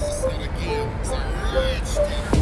Say it again. Say it.